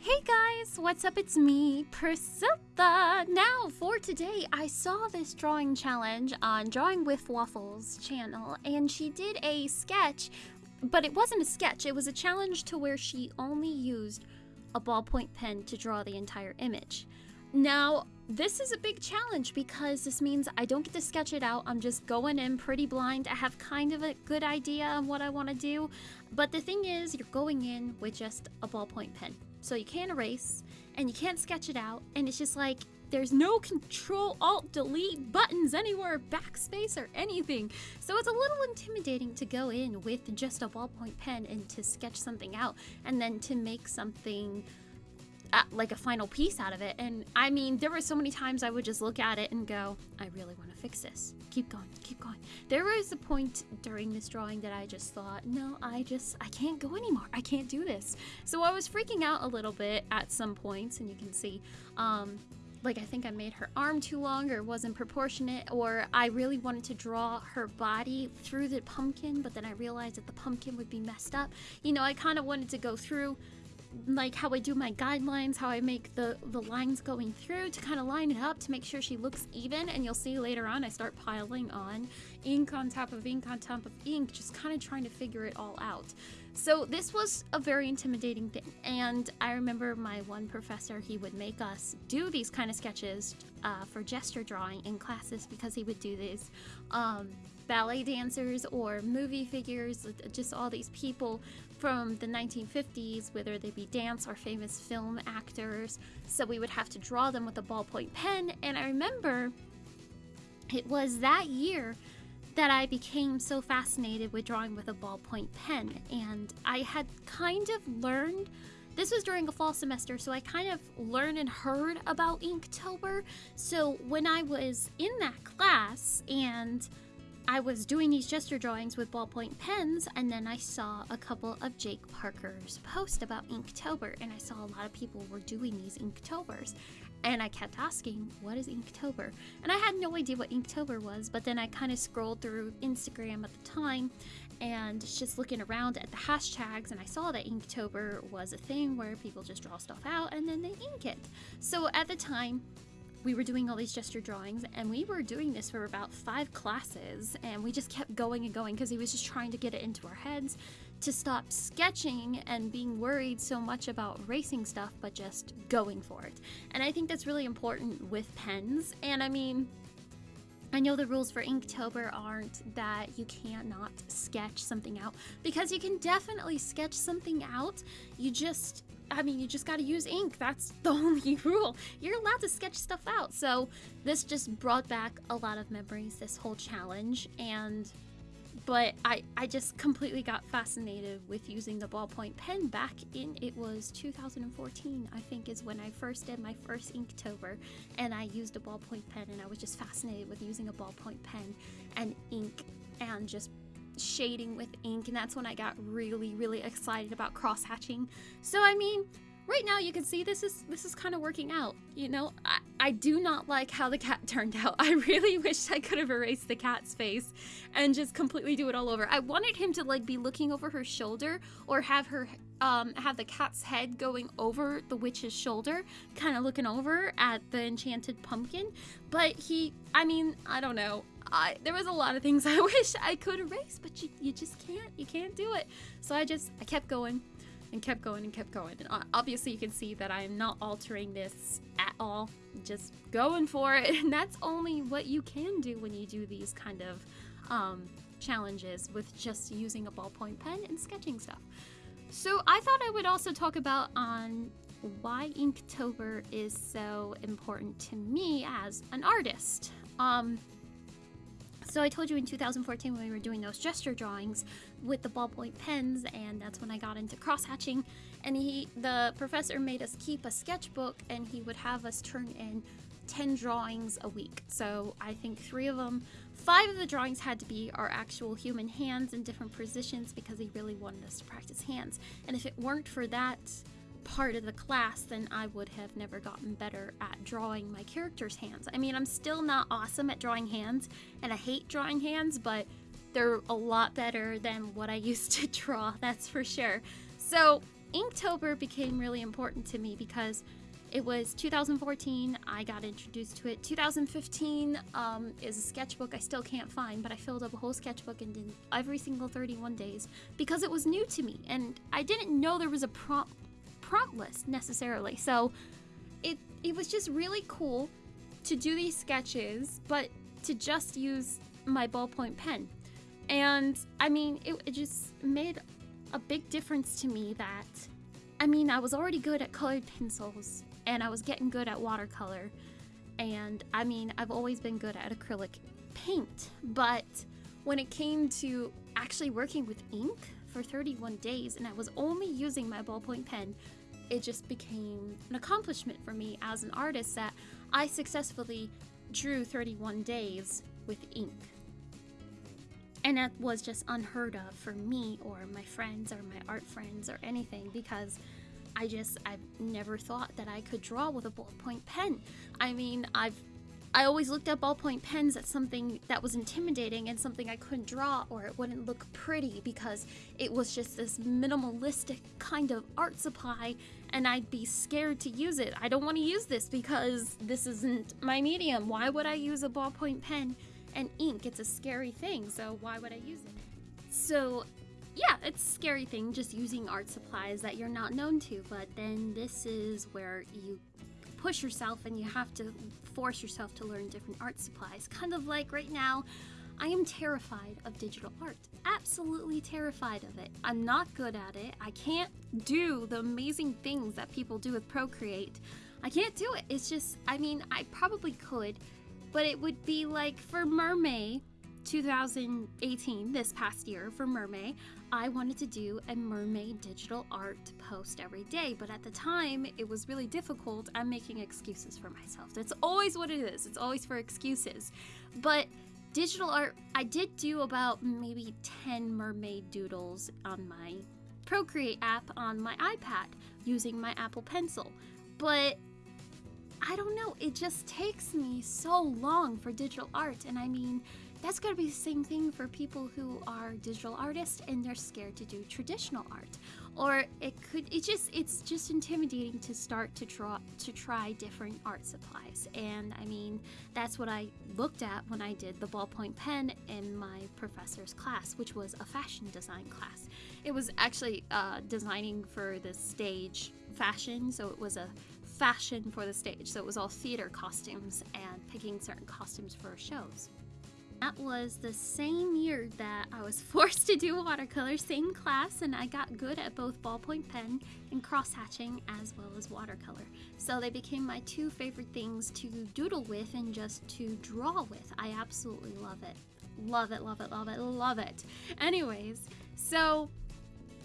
Hey guys, what's up? It's me, Priscilla. Now, for today, I saw this drawing challenge on Drawing with Waffles channel, and she did a sketch, but it wasn't a sketch, it was a challenge to where she only used a ballpoint pen to draw the entire image. Now, this is a big challenge because this means I don't get to sketch it out. I'm just going in pretty blind. I have kind of a good idea of what I want to do. But the thing is, you're going in with just a ballpoint pen. So you can't erase and you can't sketch it out. And it's just like there's no control alt delete buttons anywhere, backspace or anything. So it's a little intimidating to go in with just a ballpoint pen and to sketch something out and then to make something uh, like a final piece out of it. And I mean, there were so many times I would just look at it and go, I really want to fix this. Keep going, keep going. There was a point during this drawing that I just thought, no, I just, I can't go anymore. I can't do this. So I was freaking out a little bit at some points, and you can see, um, like I think I made her arm too long or wasn't proportionate or I really wanted to draw her body through the pumpkin but then I realized that the pumpkin would be messed up. You know, I kind of wanted to go through like how I do my guidelines, how I make the, the lines going through to kind of line it up to make sure she looks even. And you'll see later on, I start piling on ink on top of ink on top of ink, just kind of trying to figure it all out. So this was a very intimidating thing. And I remember my one professor, he would make us do these kind of sketches uh, for gesture drawing in classes because he would do these um, ballet dancers or movie figures, just all these people from the 1950s, whether they be dance or famous film actors. So we would have to draw them with a ballpoint pen. And I remember it was that year that I became so fascinated with drawing with a ballpoint pen. And I had kind of learned. This was during a fall semester, so I kind of learned and heard about Inktober. So when I was in that class and I was doing these gesture drawings with ballpoint pens, and then I saw a couple of Jake Parker's post about Inktober, and I saw a lot of people were doing these Inktobers. And I kept asking, what is Inktober? And I had no idea what Inktober was, but then I kind of scrolled through Instagram at the time and just looking around at the hashtags, and I saw that Inktober was a thing where people just draw stuff out and then they ink it. So at the time, we were doing all these gesture drawings and we were doing this for about five classes and we just kept going and going because he was just trying to get it into our heads to stop sketching and being worried so much about racing stuff but just going for it and i think that's really important with pens and i mean I know the rules for Inktober aren't that you cannot sketch something out because you can definitely sketch something out. You just I mean, you just got to use ink. That's the only rule. You're allowed to sketch stuff out. So this just brought back a lot of memories, this whole challenge. And, but I, I just completely got fascinated with using the ballpoint pen back in, it was 2014, I think is when I first did my first Inktober. And I used a ballpoint pen and I was just fascinated with using a ballpoint pen and ink and just shading with ink and that's when I got really really excited about cross hatching. So I mean, right now you can see this is this is kind of working out. You know, I, I do not like how the cat turned out. I really wish I could have erased the cat's face and just completely do it all over. I wanted him to like be looking over her shoulder or have her um, have the cat's head going over the witch's shoulder, kind of looking over at the enchanted pumpkin. But he, I mean, I don't know. I, there was a lot of things I wish I could erase, but you, you just can't. You can't do it. So I just, I kept going and kept going and kept going. And obviously you can see that I am not altering this at all. Just going for it. And that's only what you can do when you do these kind of um, challenges with just using a ballpoint pen and sketching stuff. So I thought I would also talk about on why Inktober is so important to me as an artist. Um, so I told you in 2014 when we were doing those gesture drawings with the ballpoint pens, and that's when I got into crosshatching. And he, the professor, made us keep a sketchbook, and he would have us turn in 10 drawings a week. So I think three of them, five of the drawings had to be our actual human hands in different positions because he really wanted us to practice hands. And if it weren't for that part of the class, then I would have never gotten better at drawing my character's hands. I mean, I'm still not awesome at drawing hands, and I hate drawing hands, but they're a lot better than what I used to draw, that's for sure. So, Inktober became really important to me because it was 2014, I got introduced to it. 2015 um, is a sketchbook I still can't find, but I filled up a whole sketchbook and did every single 31 days because it was new to me and I didn't know there was a prompt prompt list necessarily. So it it was just really cool to do these sketches, but to just use my ballpoint pen. And I mean, it, it just made a big difference to me that I mean, I was already good at colored pencils and I was getting good at watercolor. And I mean, I've always been good at acrylic paint, but when it came to actually working with ink for 31 days and I was only using my ballpoint pen, it just became an accomplishment for me as an artist that I successfully drew 31 days with ink. And that was just unheard of for me or my friends or my art friends or anything because I just I've never thought that I could draw with a ballpoint pen. I mean, I've I always looked at ballpoint pens as something that was intimidating and something I couldn't draw or it wouldn't look pretty because it was just this minimalistic kind of art supply and I'd be scared to use it. I don't want to use this because this isn't my medium. Why would I use a ballpoint pen and ink? It's a scary thing, so why would I use it? So yeah, it's a scary thing just using art supplies that you're not known to, but then this is where you push yourself and you have to force yourself to learn different art supplies. Kind of like right now, I am terrified of digital art. Absolutely terrified of it. I'm not good at it. I can't do the amazing things that people do with Procreate. I can't do it. It's just, I mean, I probably could, but it would be like for Mermay 2018, this past year for Mermay, I wanted to do a mermaid digital art post every day, but at the time it was really difficult. I'm making excuses for myself. That's always what it is, it's always for excuses. But digital art, I did do about maybe 10 mermaid doodles on my Procreate app on my iPad using my Apple Pencil. But I don't know, it just takes me so long for digital art, and I mean, that's got to be the same thing for people who are digital artists and they're scared to do traditional art. Or it could it just it's just intimidating to start to draw to try different art supplies. And i mean that's what i looked at when i did the ballpoint pen in my professor's class which was a fashion design class. It was actually uh, designing for the stage fashion. So it was a fashion for the stage. So it was all theater costumes and picking certain costumes for shows that was the same year that I was forced to do watercolor, same class, and I got good at both ballpoint pen and cross hatching as well as watercolor. So they became my two favorite things to doodle with and just to draw with. I absolutely love it. Love it, love it, love it, love it. Anyways, so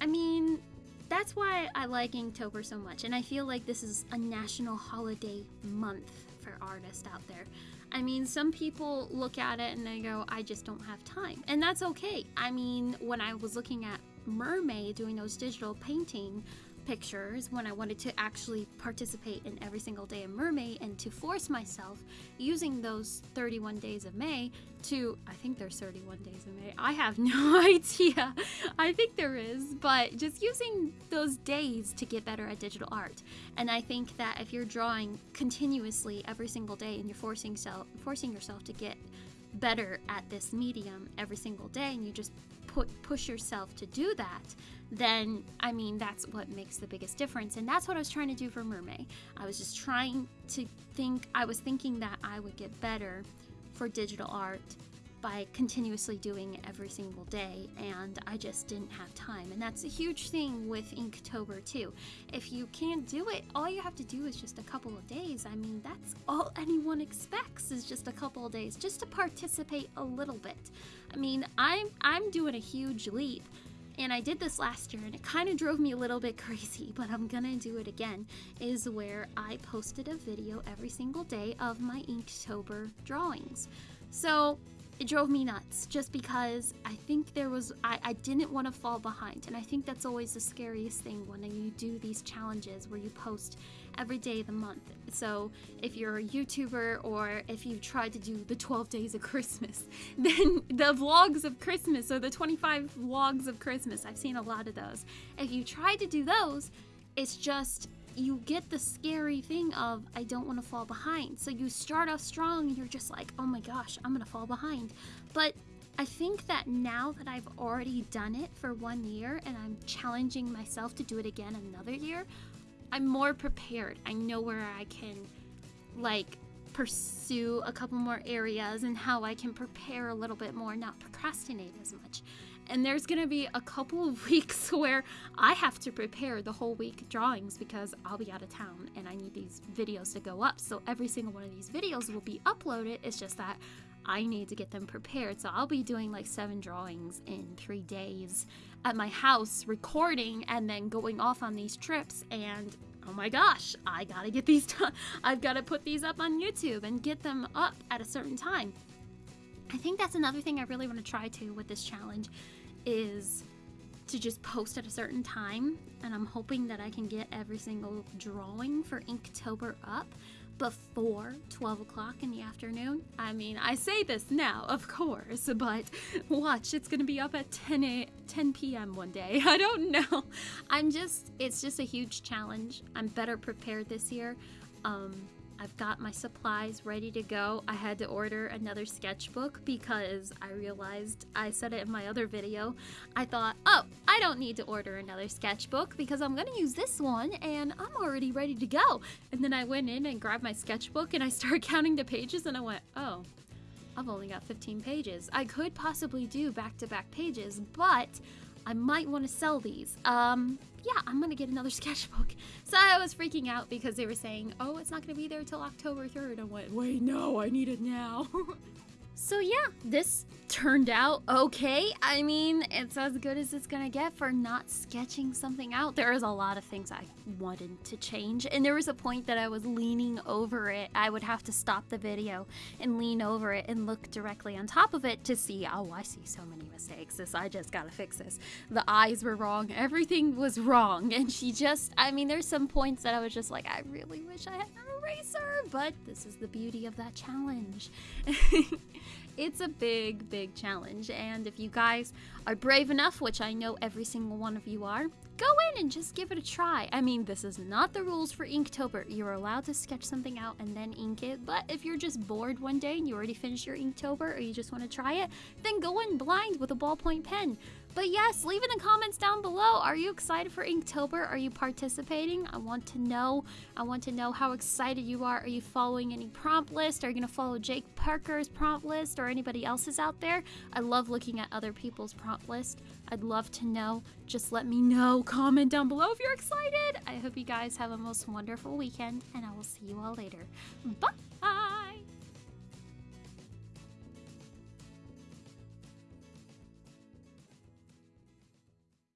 I mean, that's why I like Inktober so much, and I feel like this is a national holiday month for artists out there. I mean, some people look at it and they go, I just don't have time. And that's okay. I mean, when I was looking at Mermay doing those digital painting pictures when I wanted to actually participate in every single day of Mermay and to force myself using those 31 days of May to, I think there's 31 days of May. I have no idea. I think there is, but just using those days to get better at digital art. And I think that if you're drawing continuously every single day and you're forcing, self, forcing yourself to get better at this medium every single day and you just put push yourself to do that then I mean that's what makes the biggest difference and that's what I was trying to do for Mermay. I was just trying to think I was thinking that I would get better for digital art by continuously doing it every single day and I just didn't have time and that's a huge thing with Inktober too. If you can't do it, all you have to do is just a couple of days. I mean, that's all anyone expects is just a couple of days just to participate a little bit. I mean, I'm I'm doing a huge leap and I did this last year and it kind of drove me a little bit crazy, but I'm gonna do it again, is where I posted a video every single day of my Inktober drawings. So it drove me nuts just because I think there was I, I didn't want to fall behind and I think that's always the scariest thing when you do these challenges where you post every day of the month. So if you're a YouTuber or if you've tried to do the 12 days of Christmas, then the vlogs of Christmas or the 25 vlogs of Christmas, I've seen a lot of those. If you try to do those, it's just you get the scary thing of I don't want to fall behind. So you start off strong and you're just like, "Oh my gosh, I'm going to fall behind." But I think that now that I've already done it for 1 year and I'm challenging myself to do it again another year, I'm more prepared. I know where I can like pursue a couple more areas and how I can prepare a little bit more, not procrastinate as much. And there's gonna be a couple of weeks where I have to prepare the whole week drawings because I'll be out of town and I need these videos to go up. So every single one of these videos will be uploaded. It's just that I need to get them prepared. So I'll be doing like seven drawings in three days at my house, recording and then going off on these trips. And oh my gosh, I gotta get these done. I've gotta put these up on YouTube and get them up at a certain time. I think that's another thing I really want to try to with this challenge is to just post at a certain time and I'm hoping that I can get every single drawing for Inktober up before 12 o'clock in the afternoon. I mean, I say this now, of course, but watch, it's gonna be up at 10 a 10 p.m. one day. I don't know. I'm just, it's just a huge challenge. I'm better prepared this year. Um, I've got my supplies ready to go. I had to order another sketchbook because I realized I said it in my other video. I thought, oh, I don't need to order another sketchbook because I'm to use this one and I'm already ready to go. And then I went in and grabbed my sketchbook and I started counting the pages and I went, oh, I've only got 15 pages. I could possibly do back to back pages, but I might want to sell these. Um, yeah, I'm gonna get another sketchbook. So I was freaking out because they were saying, oh, it's not gonna be there till October 3rd. I went, wait, no, I need it now. so yeah, this turned out okay. I mean, it's as good as it's gonna get for not sketching something out. There is a lot of things I wanted to change, and there was a point that I was leaning over it. I would have to stop the video and lean over it and look directly on top of it to see, oh, I see so many mistakes. This, I just gotta fix this. The eyes were wrong, everything was wrong, and she just, I mean, there's some points that I was just like, I really wish I had an eraser, but this is the beauty of that challenge. it's a big, big challenge. And if you guys are brave enough, which I know every single one of you are, go in and just give it a try. I mean, this is not the rules for Inktober. You're allowed to sketch something out and then ink it, but if you're just bored one day and you already finished your Inktober or you just want to try it, then go in blind with a ballpoint pen. But yes, leave in the comments down below. Are you excited for Inktober? Are you participating? I want to know. I want to know how excited you are. Are you following any prompt list? Are you going to follow Jake Parker's prompt list or anybody else's out there? I love looking at other people's prompt list. I'd love to know. Just let me know. Comment down below if you're excited. I hope you guys have a most wonderful weekend and I will see you all later. Bye!